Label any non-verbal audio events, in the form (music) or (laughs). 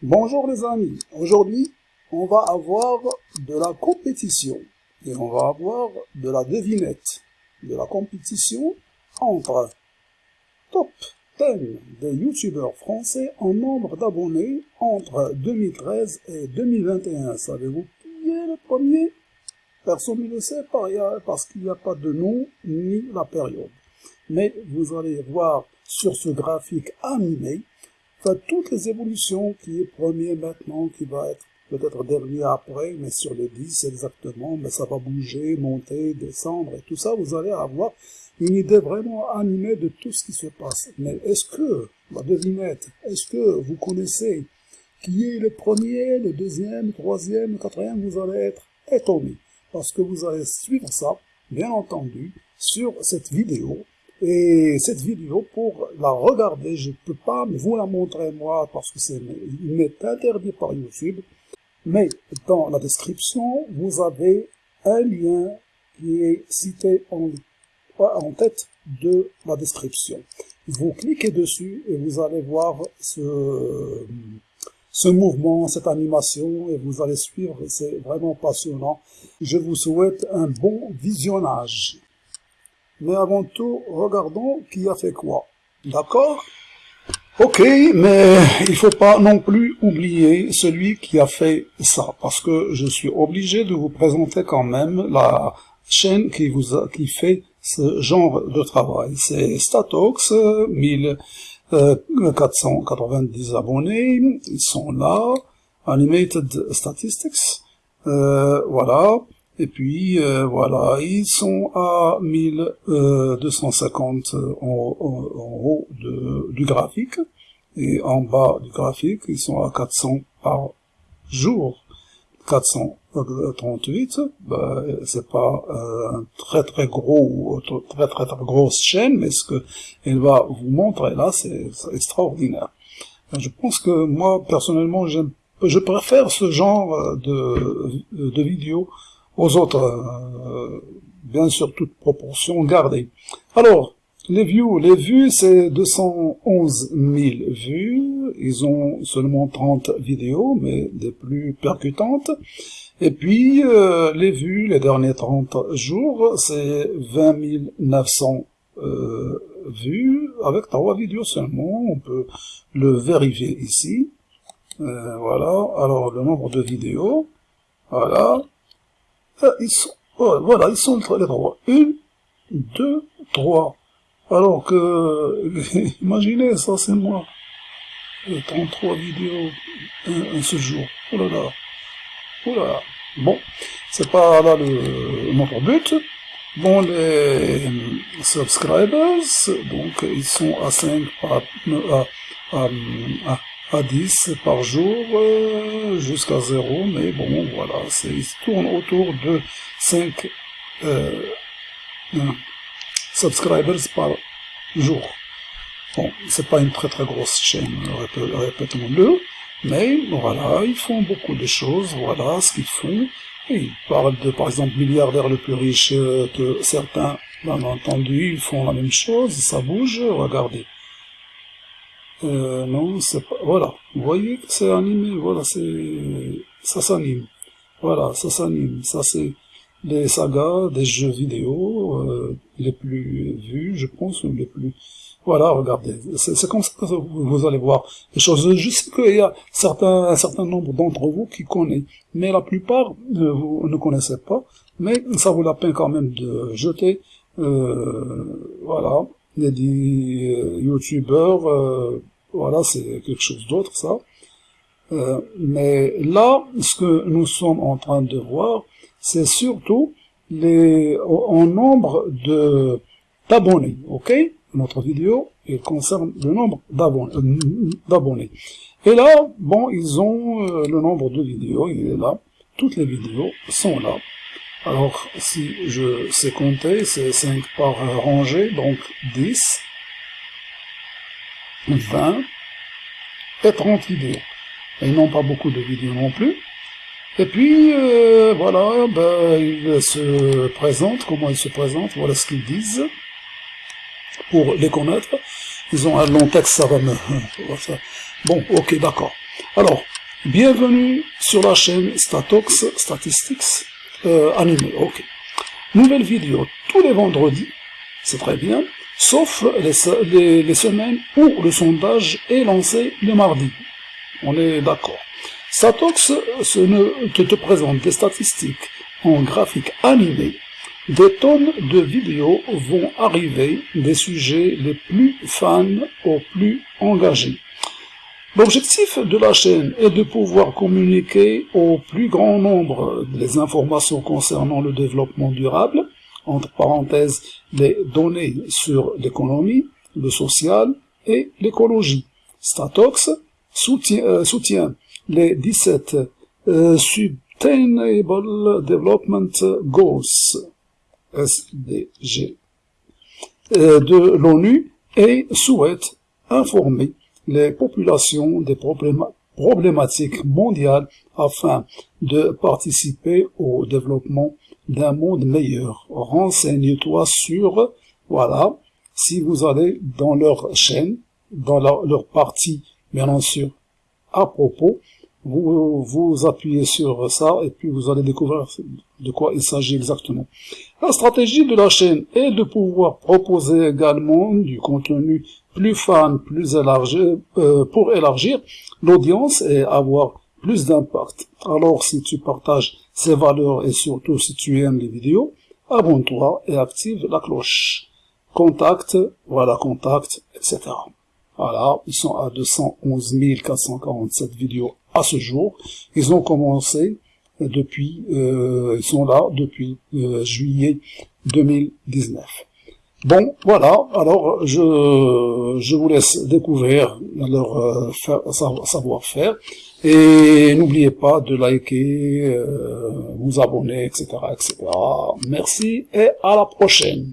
Bonjour les amis, aujourd'hui on va avoir de la compétition et on va avoir de la devinette de la compétition entre top 10 des youtubeurs français en nombre d'abonnés entre 2013 et 2021. Savez-vous qui est le premier? Personne ne le sait parce qu'il n'y a pas de nom ni la période. Mais vous allez voir sur ce graphique animé toutes les évolutions qui est premier maintenant, qui va être peut-être dernier après, mais sur les 10 exactement, mais ça va bouger, monter, descendre, et tout ça, vous allez avoir une idée vraiment animée de tout ce qui se passe. Mais est-ce que, la devinette, est-ce que vous connaissez qui est le premier, le deuxième, le troisième, le quatrième, vous allez être étonné, parce que vous allez suivre ça, bien entendu, sur cette vidéo, et cette vidéo, pour la regarder, je ne peux pas vous la montrer moi parce que c'est m'est interdit par YouTube. Mais dans la description, vous avez un lien qui est cité en, en tête de la description. Vous cliquez dessus et vous allez voir ce, ce mouvement, cette animation, et vous allez suivre, c'est vraiment passionnant. Je vous souhaite un bon visionnage. Mais avant tout, regardons qui a fait quoi. D'accord? Ok, mais il faut pas non plus oublier celui qui a fait ça, parce que je suis obligé de vous présenter quand même la chaîne qui vous a, qui fait ce genre de travail. C'est Statox, 1490 abonnés, ils sont là, Animated Statistics, euh, voilà, et puis, euh, voilà, ils sont à 1250 euh, en, haut de, du graphique. Et en bas du graphique, ils sont à 400 par jour. 438, bah, c'est pas euh, un très très gros, très très très grosse chaîne, mais ce que elle va vous montrer là, c'est extraordinaire. Je pense que moi, personnellement, je préfère ce genre de, de vidéos aux autres, euh, bien sûr, toute proportion gardée. Alors, les views, les vues, c'est 211 000 vues. Ils ont seulement 30 vidéos, mais des plus percutantes. Et puis, euh, les vues, les derniers 30 jours, c'est 20 900 euh, vues, avec trois vidéos seulement. On peut le vérifier ici. Euh, voilà, alors le nombre de vidéos, voilà, ah, ils sont, voilà, ils sont les trois. Une, deux, trois. Alors que, (laughs) imaginez, ça c'est moi. 33 vidéos un, ce jour. Oh là là. Oh là là. Bon, c'est pas là le, notre but. Bon, les subscribers, donc ils sont à 5, à, à, à, à 10 par jour euh, jusqu'à 0, mais bon, voilà, ils tournent autour de 5 euh, subscribers par jour. Bon, c'est pas une très très grosse chaîne, répétons-le, mais voilà, ils font beaucoup de choses, voilà ce qu'ils font. ils parlent de, par exemple, milliardaires le plus riche euh, que certains, bien entendu, ils font la même chose, ça bouge, regardez. Euh, non, c'est pas... Voilà, vous voyez que c'est animé, voilà, c'est... Ça s'anime. Voilà, ça s'anime. Ça, c'est des sagas, des jeux vidéo euh, les plus vus, je pense, les plus... Voilà, regardez, c'est comme ça que vous, allez voir les choses. Je sais qu'il y a certains, un certain nombre d'entre vous qui connaissent, mais la plupart, vous ne connaissez pas, mais ça vaut la peine quand même de jeter, euh, voilà, il dit euh, youtubeurs, euh, voilà, c'est quelque chose d'autre, ça. Euh, mais là, ce que nous sommes en train de voir, c'est surtout les, en nombre de d'abonnés, ok? Notre vidéo, il concerne le nombre d'abonnés. Et là, bon, ils ont le nombre de vidéos, il est là. Toutes les vidéos sont là. Alors, si je sais compter, c'est 5 par rangée, donc 10, 20 et 30 vidéos. Ils n'ont pas beaucoup de vidéos non plus. Et puis, euh, voilà, ben, ils se présentent, comment ils se présentent, voilà ce qu'ils disent. Pour les connaître, ils ont un long texte, ça va me... (laughs) Bon, ok, d'accord. Alors, bienvenue sur la chaîne Statox Statistics euh, animé. Ok. Nouvelle vidéo tous les vendredis, c'est très bien, sauf les, semaines où le sondage est lancé le mardi. On est d'accord. Statox ce ne, te, te présente des statistiques en graphique animé. Des tonnes de vidéos vont arriver des sujets les plus fans aux plus engagés. L'objectif de la chaîne est de pouvoir communiquer au plus grand nombre des informations concernant le développement durable, entre parenthèses les données sur l'économie, le social et l'écologie. Statox soutient, euh, les 17 euh, Sustainable Development Goals SDG euh, de l'ONU et souhaite informer les populations des problématiques mondiales afin de participer au développement d'un monde meilleur. Renseigne-toi sur, voilà, si vous allez dans leur chaîne, dans leur, partie, bien sûr, à propos, vous, vous appuyez sur ça et puis vous allez découvrir de quoi il s'agit exactement. La stratégie de la chaîne est de pouvoir proposer également du contenu plus fan, plus élargi, euh, pour élargir l'audience et avoir plus d'impact. Alors si tu partages ces valeurs et surtout si tu aimes les vidéos, abonne-toi et active la cloche. Contact, voilà contact, etc. Voilà, ils sont à 211 447 vidéos à ce jour. Ils ont commencé depuis, euh, ils sont là depuis euh, juillet 2019. Bon, voilà, alors je, je vous laisse découvrir leur euh, savoir-faire, et n'oubliez pas de liker, vous abonner, etc., etc. Merci, et à la prochaine